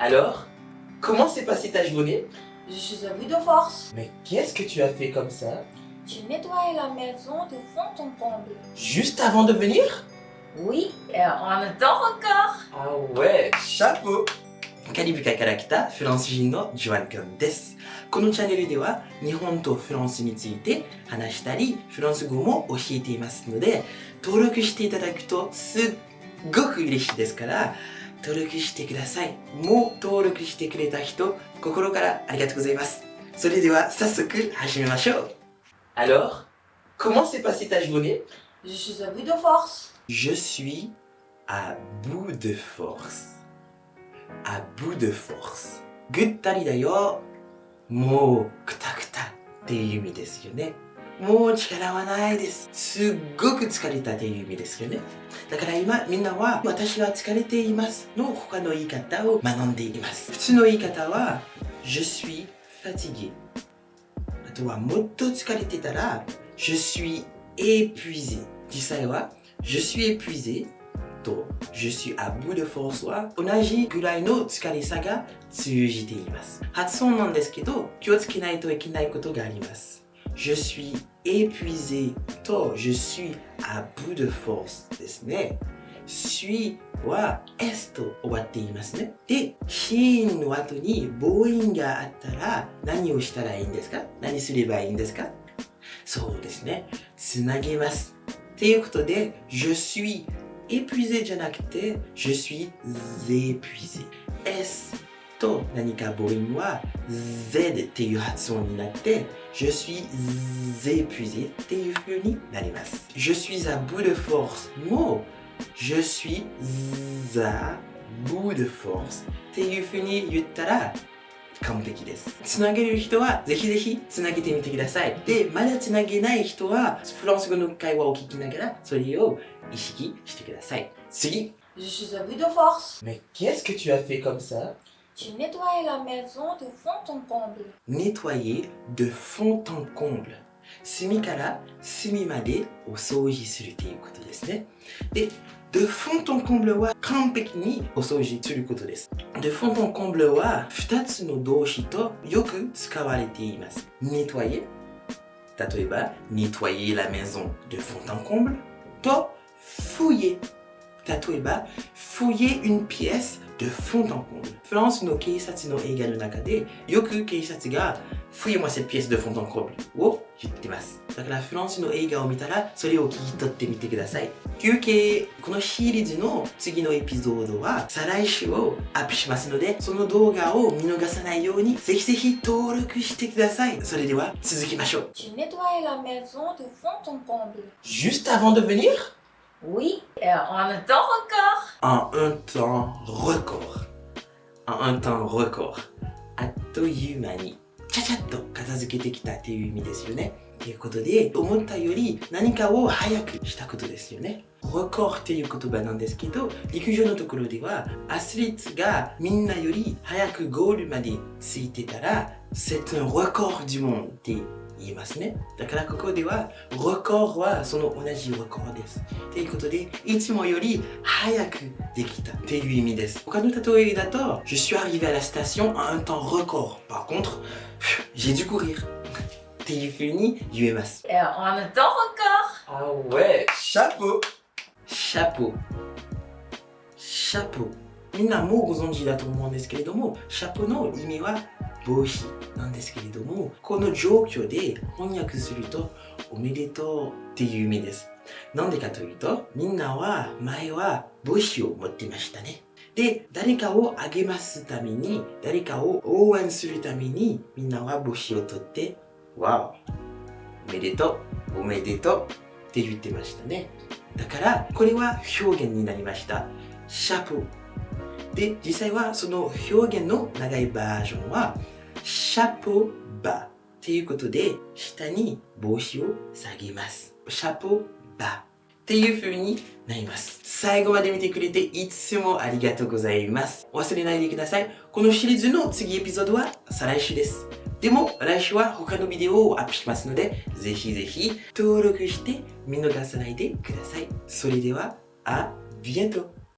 Alors, comment s'est passée ta journée Je suis à bout de force. Mais qu'est-ce que tu as fait comme ça J'ai nettoyé la maison de fond en comble. Juste avant de venir Oui, et en un temps record. Ah ouais, chapeau カリブ海から来たフランス人のジョアン君です。このチャンネルでは日本とフランスについて話したり、フランス語も教えていますので、登録していただくとすっごく嬉しいですから、 登録してください。もう登録してくれた人、心からありがとうございます。それでは早速始めましょう。Alors, comment s'est passée ta journée Je suis à bout de force. Je suis à bout de force. à bout de force. ぐったりだよ。もう、くたくたっていう意味ですよね。もう力はないです。すっごく疲れたっていう意味ですよね。だから今、みんなは、私は疲れていますの他の言い方を学んでいます。普通の言い方は、je suis fatigué。あとは、もっと疲れてたら、je suis épuisé。実際は、je suis épuisé と Je suis à bout de force は同じぐらいの疲れさが通じています。発音なんですけど気をつけないといけないことがあります。Je suis épuisé と Je suis à bout de force ですね。suis は s と終わっていますね。で、シーンの後に母音があったら何をしたらいいんですか何すればいいんですかそうですね。つなげます。っていうことで、Je suis épuisé じゃなくて je suis épuisé S と何か母音は Z っていう発音になって je suis épuisé っていう風になります je suis à bout de force も je suis à bout de force っていう風に言ったら完璧です。つなげる人はぜひぜひつなげてみてください。で、まだつなげない人はフランス語の会話を聞きながらそれを意識してください。次 Je suis à bout de force. Mais qu'est-ce que tu as fait comme ça? J'ai nettoyé la maison de fond en comble. Nettoyer de fond en comble 隅から隅までお掃除するということですね。で、de fond en comble は完璧にお掃除することです。de fond en comble は2つの動詞とよく使われています。nettoyer 例えば、nettoyer la maison de fond en comble と fouiller 例えば、fouiller une pièce de fond en comble フランスの警察の映画の中でよく警察が Fouillez-moi cette pièce de fond en comble を言ってます。だからフランスの映画を見たらそれを聞き取ってみてください。休憩、このシリーズの次のエピソードは再来週をアップしますので、その動画を見逃さないようにぜひぜひ登録してください。それでは続きましょう。J'ai nettoyé la maison de fond en comble. Juste avant de venir Oui, et en un temps record. En un temps record. En un temps record. あっという間に、ちゃちゃっと片付けてきたっていう意味ですよね。 ということで、思ったより何かを早くしたことですよね。record っていう言葉なんですけど、陸上のところでは、アスリートがみんなより早くゴールまでついてたら、c'est un record du monde って言いますね。だからここでは、record はその同じ record です。ということで、いつもより早くできたっていう意味です。他の例えだと、Je suis arrivé à la station à un temps record. Par contre, j'ai dû courir. っていう風に言えます。En un temps record. Ah ouais, chapeau chapeau chapeau みんなもうご存知だと思うんですけれども、シャポの意味は帽子なんですけれども、この状況で翻訳すると、おめでとうっていう意味です。なんでかというと、みんなは前は帽子を持ってましたね。で、誰かを励ますために、誰かを応援するために、みんなは帽子を取って、わお、おめでとう、おめでとうって言ってましたね。だから、これは表現になりました。シャポで、実際はその表現の長いバージョンは、シャポバっていうことで、下に帽子を下げます。シャポバっていう風になります。最後まで見てくれていつもありがとうございます。忘れないでください。このシリーズの次エピソードは再来週です。でも来週は他のビデオをアップしますので、ぜひぜひ登録して見逃さないでください。それでは、あ、ビエント